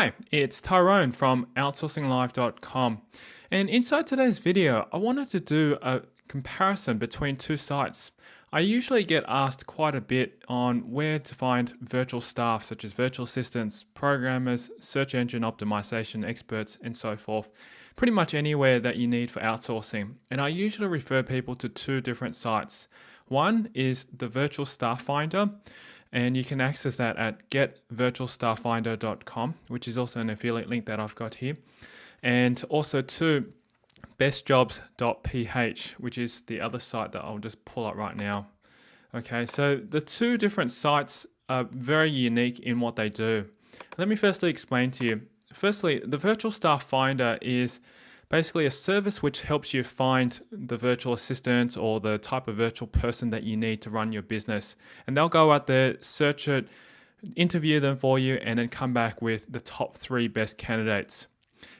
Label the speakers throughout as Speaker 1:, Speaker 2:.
Speaker 1: Hi, it's Tyrone from OutsourcingLife.com. And inside today's video, I wanted to do a comparison between two sites. I usually get asked quite a bit on where to find virtual staff such as virtual assistants, programmers, search engine optimization experts, and so forth. Pretty much anywhere that you need for outsourcing. And I usually refer people to two different sites. One is the Virtual Staff Finder, and you can access that at getvirtualstafffinder.com, which is also an affiliate link that I've got here. And also to bestjobs.ph, which is the other site that I'll just pull up right now. Okay, so the two different sites are very unique in what they do. Let me firstly explain to you. Firstly, the Virtual Staff Finder is basically a service which helps you find the virtual assistant or the type of virtual person that you need to run your business. And they'll go out there, search it, interview them for you, and then come back with the top three best candidates.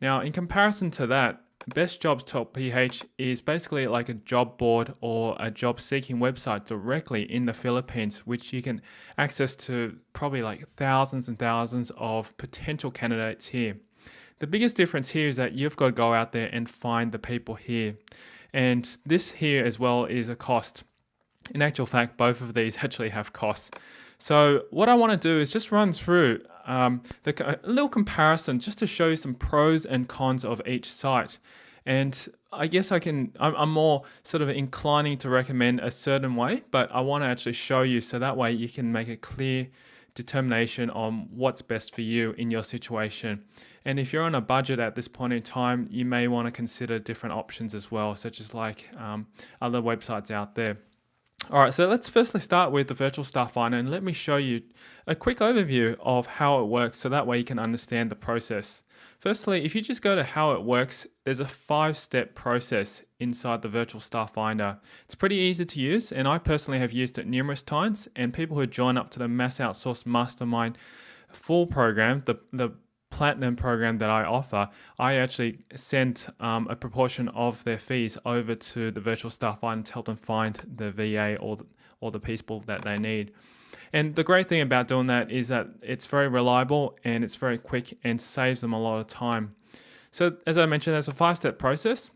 Speaker 1: Now, in comparison to that, Best Jobs dot PH is basically like a job board or a job seeking website directly in the Philippines, which you can access to probably like thousands and thousands of potential candidates here. The biggest difference here is that you've got to go out there and find the people here. And this here as well is a cost. In actual fact, both of these actually have costs. So what I want to do is just run through um, the, a little comparison just to show you some pros and cons of each site. And I guess I can, I'm, I'm more sort of inclining to recommend a certain way, but I want to actually show you so that way you can make a clear determination on what's best for you in your situation. And if you're on a budget at this point in time, you may want to consider different options as well, such as like um, other websites out there. All right, so let's firstly start with the virtual staff finder and let me show you a quick overview of how it works so that way you can understand the process. Firstly, if you just go to how it works, there's a five step process inside the virtual staff finder. It's pretty easy to use and I personally have used it numerous times and people who join up to the Mass Outsource Mastermind full program, the, the platinum program that I offer, I actually send um, a proportion of their fees over to the virtual staff finder to help them find the VA or the, or the people that they need. And the great thing about doing that is that it's very reliable and it's very quick and saves them a lot of time. So as I mentioned, there's a five-step process.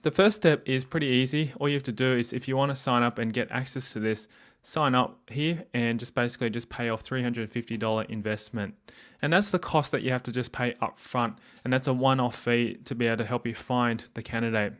Speaker 1: The first step is pretty easy. All you have to do is if you want to sign up and get access to this, sign up here and just basically just pay off $350 investment. And that's the cost that you have to just pay up front. And that's a one-off fee to be able to help you find the candidate.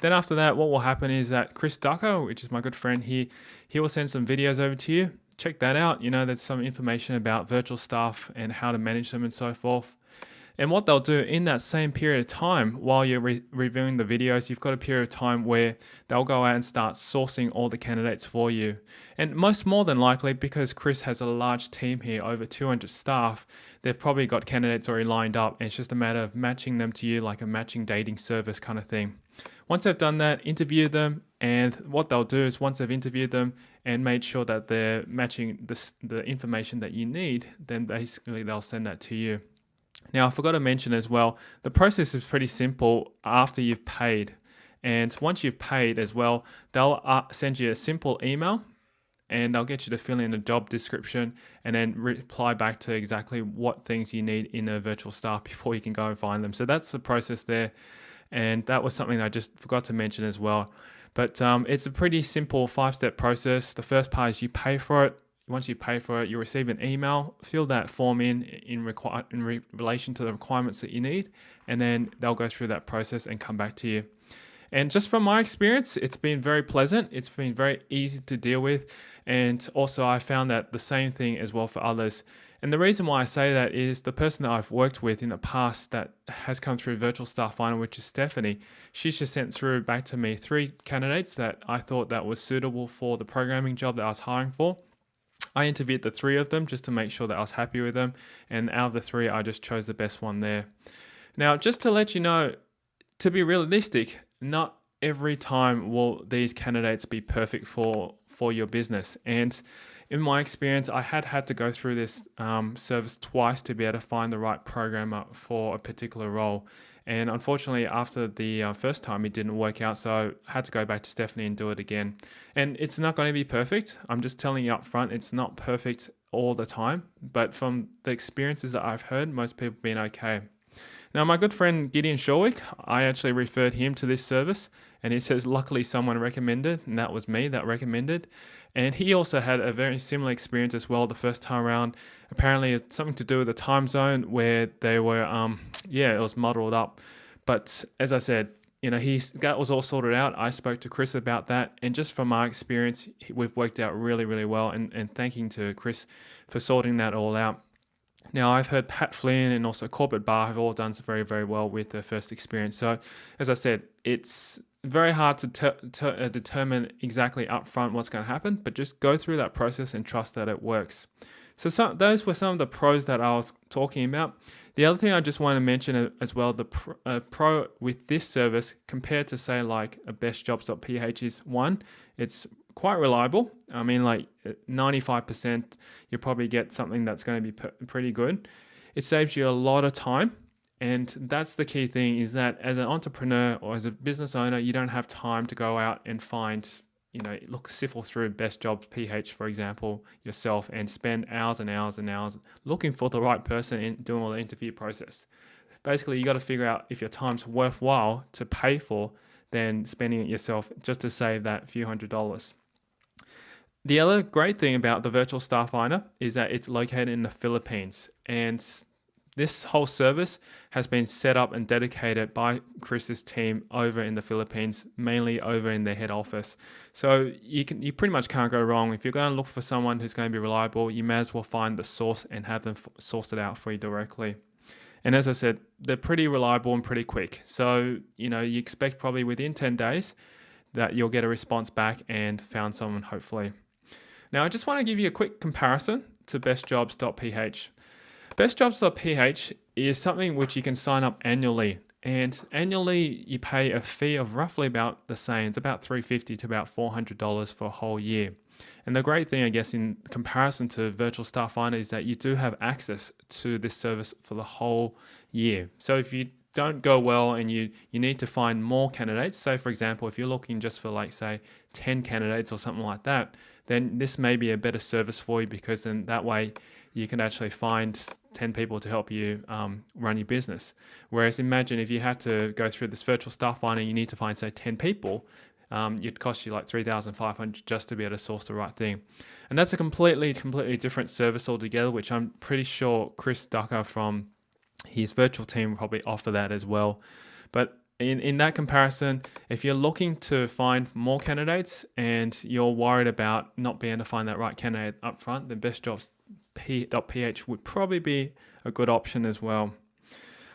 Speaker 1: Then after that, what will happen is that Chris Ducker, which is my good friend here, he will send some videos over to you. Check that out. You know, there's some information about virtual staff and how to manage them and so forth. And what they'll do in that same period of time, while you're re reviewing the videos, you've got a period of time where they'll go out and start sourcing all the candidates for you. And most more than likely, because Chris has a large team here, over 200 staff, they've probably got candidates already lined up. And it's just a matter of matching them to you like a matching dating service kind of thing. Once they've done that, interview them. And what they'll do is once they've interviewed them and made sure that they're matching the, the information that you need, then basically they'll send that to you. Now, I forgot to mention as well, the process is pretty simple after you've paid. And once you've paid as well, they'll uh, send you a simple email and they'll get you to fill in a job description and then reply back to exactly what things you need in a virtual staff before you can go and find them. So that's the process there. And that was something I just forgot to mention as well. But um, it's a pretty simple five step process. The first part is you pay for it once you pay for it, you receive an email. Fill that form in in, in re- relation to the requirements that you need, and then they'll go through that process and come back to you. And just from my experience, it's been very pleasant. It's been very easy to deal with, and also I found that the same thing as well for others. And the reason why I say that is the person that I've worked with in the past that has come through Virtual Staff Finder, which is Stephanie, she's just sent through back to me three candidates that I thought that was suitable for the programming job that I was hiring for. I interviewed the three of them just to make sure that I was happy with them. And out of the three, I just chose the best one there. Now, just to let you know, to be realistic, not every time will these candidates be perfect for, for your business. And in my experience, I had had to go through this um, service twice to be able to find the right programmer for a particular role. And unfortunately, after the uh, first time, it didn't work out. So I had to go back to Stephanie and do it again. And it's not going to be perfect. I'm just telling you up front, it's not perfect all the time. But from the experiences that I've heard, most people have been okay. Now, my good friend Gideon Shalwick, I actually referred him to this service, and he says, luckily, someone recommended, and that was me that recommended. And he also had a very similar experience as well the first time around. Apparently, it's something to do with the time zone where they were, um, yeah, it was muddled up. But as I said, you know, he that was all sorted out. I spoke to Chris about that, and just from my experience, we've worked out really, really well. And and thanking to Chris for sorting that all out. Now, I've heard Pat Flynn and also Corbett Barr have all done very, very well with their first experience. So, as I said, it's very hard to ter- uh, determine exactly upfront what's going to happen, but just go through that process and trust that it works. So some, those were some of the pros that I was talking about. The other thing I just want to mention as well, the pro, uh, pro with this service compared to say like a bestjobs.ph is one, it's quite reliable. I mean like 95% you probably get something that's going to be pretty good. It saves you a lot of time and that's the key thing is that as an entrepreneur or as a business owner, you don't have time to go out and find, you know, look, sift through best jobs PH, for example, yourself and spend hours and hours and hours looking for the right person and doing all the interview process. Basically, you got to figure out if your time's worthwhile to pay for than spending it yourself just to save that few hundred dollars. The other great thing about the virtual staff finder is that it's located in the Philippines and this whole service has been set up and dedicated by Chris's team over in the Philippines, mainly over in their head office. So you can you pretty much can't go wrong. If you're going to look for someone who's going to be reliable, you may as well find the source and have them source it out for you directly. And as I said, they're pretty reliable and pretty quick. So, you know, you expect probably within 10 days that you'll get a response back and found someone hopefully. Now, I just want to give you a quick comparison to bestjobs.ph. BestJobs.ph is something which you can sign up annually. And annually, you pay a fee of roughly about the same. It's about 350 to about $400 for a whole year. And the great thing, I guess, in comparison to Virtual Staff Finder is that you do have access to this service for the whole year. So if you don't go well and you, you need to find more candidates, say for example, if you're looking just for like say 10 candidates or something like that, then this may be a better service for you because then that way you can actually find 10 people to help you um, run your business. Whereas imagine if you had to go through this virtual staff finder, you need to find say 10 people, um, it'd cost you like 3,500 just to be able to source the right thing. And that's a completely, completely different service altogether, which I'm pretty sure Chris Ducker from his virtual team will probably offer that as well. But in, in that comparison, if you're looking to find more candidates and you're worried about not being able to find that right candidate up front, then bestjobs.ph would probably be a good option as well.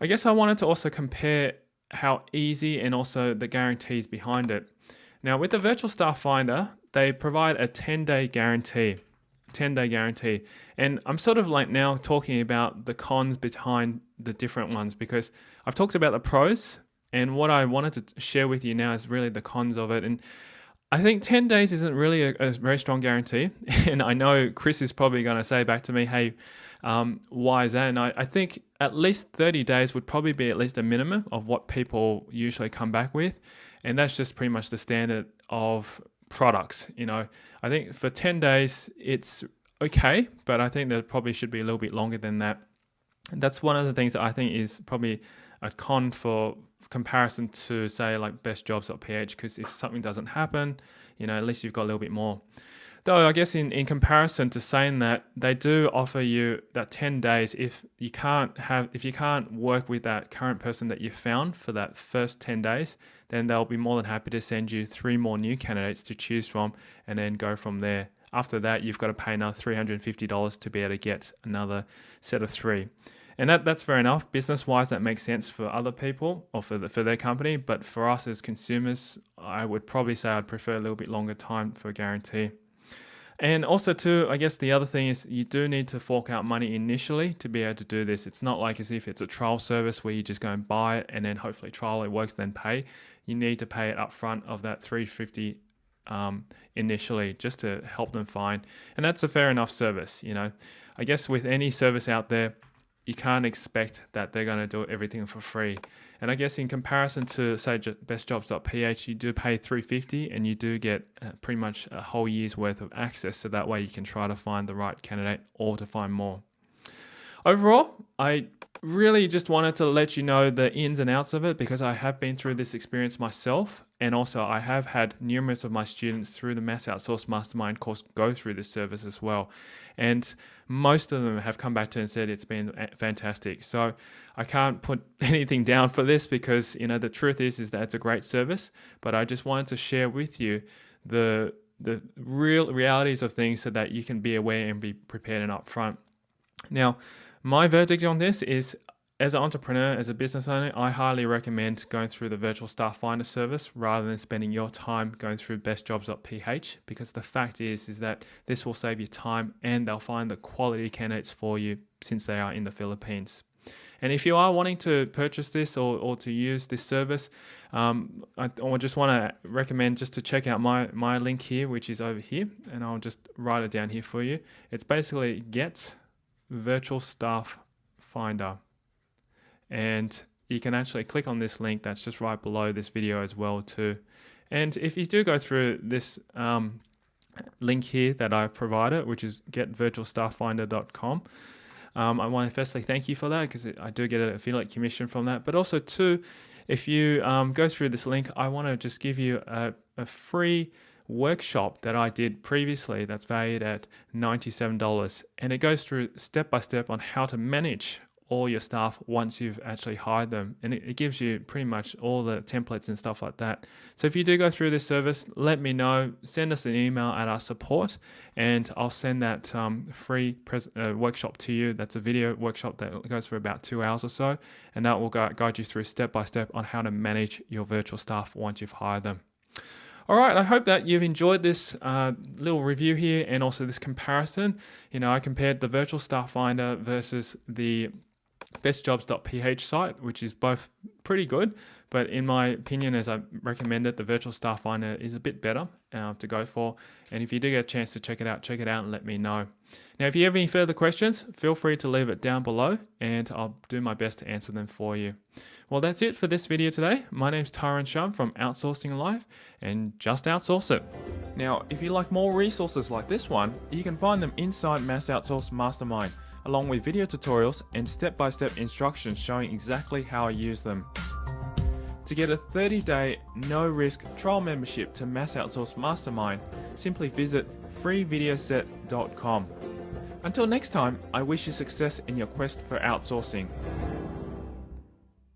Speaker 1: I guess I wanted to also compare how easy and also the guarantees behind it. Now with the Virtual Staff Finder, they provide a 10 day guarantee. 10 day guarantee. And I'm sort of like now talking about the cons behind the different ones because I've talked about the pros and what I wanted to share with you now is really the cons of it. And I think 10 days isn't really a, a very strong guarantee. And I know Chris is probably going to say back to me, hey, um, why is that? And I, I think at least 30 days would probably be at least a minimum of what people usually come back with. And that's just pretty much the standard of products. You know, I think for 10 days, it's okay, but I think that probably should be a little bit longer than that. That's one of the things that I think is probably a con for comparison to say like bestjobs.ph because if something doesn't happen, you know, at least you've got a little bit more. Though I guess in, in comparison to saying that, they do offer you that 10 days if you can't have if you can't work with that current person that you found for that first 10 days, then they'll be more than happy to send you three more new candidates to choose from and then go from there. After that, you've got to pay another $350 to be able to get another set of three. And that, that's fair enough. Business wise, that makes sense for other people or for, the, for their company. But for us as consumers, I would probably say I'd prefer a little bit longer time for a guarantee. And also, too, I guess the other thing is you do need to fork out money initially to be able to do this. It's not like as if it's a trial service where you just go and buy it and then hopefully trial it works, then pay. You need to pay it up front of that 350 um, initially just to help them find. And that's a fair enough service, you know. I guess with any service out there, you can't expect that they're going to do everything for free. And I guess in comparison to say bestjobs.ph, you do pay 350 and you do get uh, pretty much a whole year's worth of access. So that way you can try to find the right candidate or to find more. Overall, I really just wanted to let you know the ins and outs of it because I have been through this experience myself. And also, I have had numerous of my students through the Mass Outsource Mastermind course go through this service as well. And most of them have come back to and said it's been fantastic. So I can't put anything down for this because, you know, the truth is, is that it's a great service. But I just wanted to share with you the the real realities of things so that you can be aware and be prepared and upfront. Now, my verdict on this is as an entrepreneur, as a business owner, I highly recommend going through the virtual staff finder service rather than spending your time going through bestjobs.ph because the fact is is that this will save you time and they'll find the quality candidates for you since they are in the Philippines. And if you are wanting to purchase this or, or to use this service, um, I, I just want to recommend just to check out my, my link here, which is over here, and I'll just write it down here for you. It's basically get virtual staff finder. And you can actually click on this link that's just right below this video as well too. And if you do go through this um, link here that I provided which is getvirtualstafffinder.com um, I want to firstly thank you for that because I do get an affiliate commission from that. But also too if you um, go through this link I want to just give you a, a free workshop that I did previously that's valued at $97 and it goes through step by step on how to manage all your staff once you've actually hired them and it, gives you pretty much all the templates and stuff like that. So if you do go through this service let me know send us an email at our support and i'll send that um, free uh, workshop to you. That's a video workshop that goes for about two hours or so and that will guide you through step by step on how to manage your virtual staff once you've hired them all right, I hope that you've enjoyed this uh, little review here and also this comparison. You know, I compared the virtual staff finder versus the bestjobs.ph site, which is both pretty good, but in my opinion, as I recommend it, the virtual staff finder is a bit better uh, to go for. And if you do get a chance to check it out, check it out and let me know. Now, if you have any further questions, feel free to leave it down below and I'll do my best to answer them for you. Well, that's it for this video today. My name's Tyrone Shum from Outsourcing Life and just outsource it. Now, if you like more resources like this one, you can find them inside Mass Outsource Mastermind along with video tutorials and step-by-step -step instructions showing exactly how I use them. To get a 30-day, no-risk trial membership to Mass Outsource Mastermind, simply visit freevideoset.com. Until next time, I wish you success in your quest for outsourcing.